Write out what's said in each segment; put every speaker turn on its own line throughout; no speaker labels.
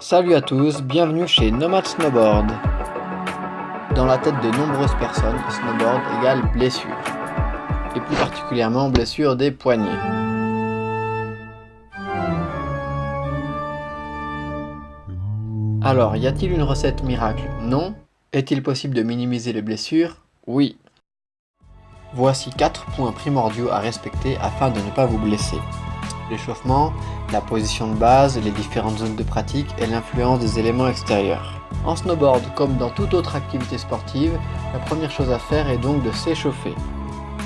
Salut à tous, bienvenue chez Nomad Snowboard. Dans la tête de nombreuses personnes, snowboard égale blessure. Et plus particulièrement blessure des poignets. Alors, y a-t-il une recette miracle? Non. Est-il possible de minimiser les blessures? Oui. Voici 4 points primordiaux à respecter afin de ne pas vous blesser. L'échauffement, la position de base, les différentes zones de pratique et l'influence des éléments extérieurs. En snowboard, comme dans toute autre activité sportive, la première chose à faire est donc de s'échauffer.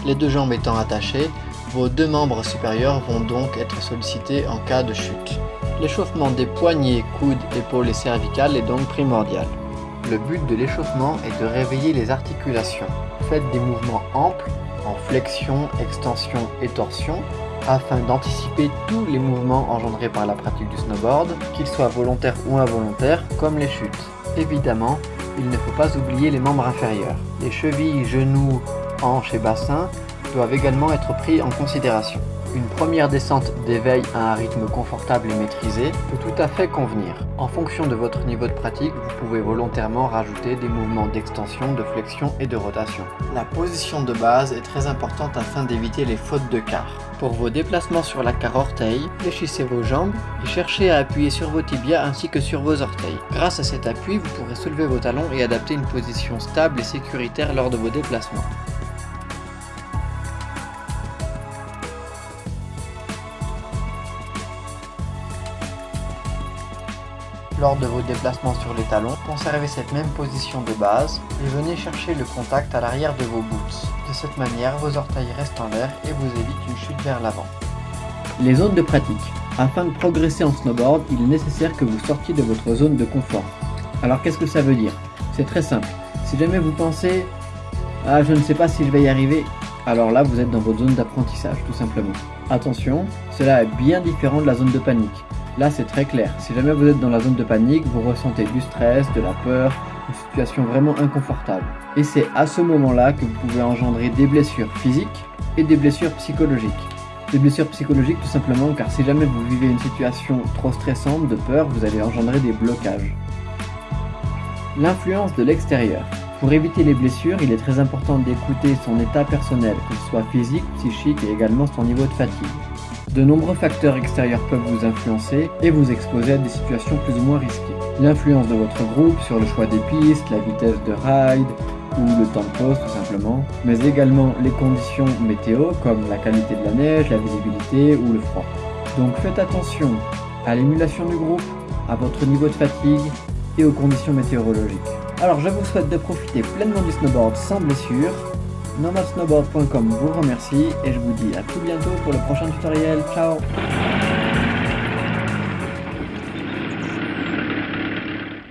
Les deux jambes étant attachées, vos deux membres supérieurs vont donc être sollicités en cas de chute. L'échauffement des poignets, coudes, épaules et cervicales est donc primordial. Le but de l'échauffement est de réveiller les articulations. Faites des mouvements amples en flexion, extension et torsion afin d'anticiper tous les mouvements engendrés par la pratique du snowboard, qu'ils soient volontaires ou involontaires, comme les chutes. Évidemment, il ne faut pas oublier les membres inférieurs. Les chevilles, genoux, hanches et bassins doivent également être pris en considération. Une première descente d'éveil à un rythme confortable et maîtrisé peut tout à fait convenir. En fonction de votre niveau de pratique, vous pouvez volontairement rajouter des mouvements d'extension, de flexion et de rotation. La position de base est très importante afin d'éviter les fautes de quart. Pour vos déplacements sur la carre orteil, fléchissez vos jambes et cherchez à appuyer sur vos tibias ainsi que sur vos orteils. Grâce à cet appui, vous pourrez soulever vos talons et adapter une position stable et sécuritaire lors de vos déplacements. Lors de vos déplacements sur les talons, conservez cette même position de base et venez chercher le contact à l'arrière de vos boots. De cette manière, vos orteils restent en l'air et vous évitent une chute vers l'avant.
Les zones de pratique. Afin de progresser en snowboard, il est nécessaire que vous sortiez de votre zone de confort. Alors qu'est-ce que ça veut dire? C'est très simple. Si jamais vous pensez « Ah, je ne sais pas si je vais y arriver », alors là, vous êtes dans votre zone d'apprentissage, tout simplement. Attention, cela est bien différent de la zone de panique. Là, c'est très clair. Si jamais vous êtes dans la zone de panique, vous ressentez du stress, de la peur, une situation vraiment inconfortable. Et c'est à ce moment-là que vous pouvez engendrer des blessures physiques et des blessures psychologiques. Des blessures psychologiques tout simplement car si jamais vous vivez une situation trop stressante, de peur, vous allez engendrer des blocages. L'influence de l'extérieur. Pour éviter les blessures, il est très important d'écouter son état personnel, qu'il soit physique, psychique et également son niveau de fatigue. De nombreux facteurs extérieurs peuvent vous influencer et vous exposer à des situations plus ou moins risquées. L'influence de votre groupe sur le choix des pistes, la vitesse de ride ou le temps de pause tout simplement, mais également les conditions météo comme la qualité de la neige, la visibilité ou le froid. Donc faites attention à l'émulation du groupe, à votre niveau de fatigue et aux conditions météorologiques. Alors je vous souhaite de profiter pleinement du snowboard sans blessure nomadsnowboard.com vous remercie et je vous dis à tout bientôt pour le prochain tutoriel. Ciao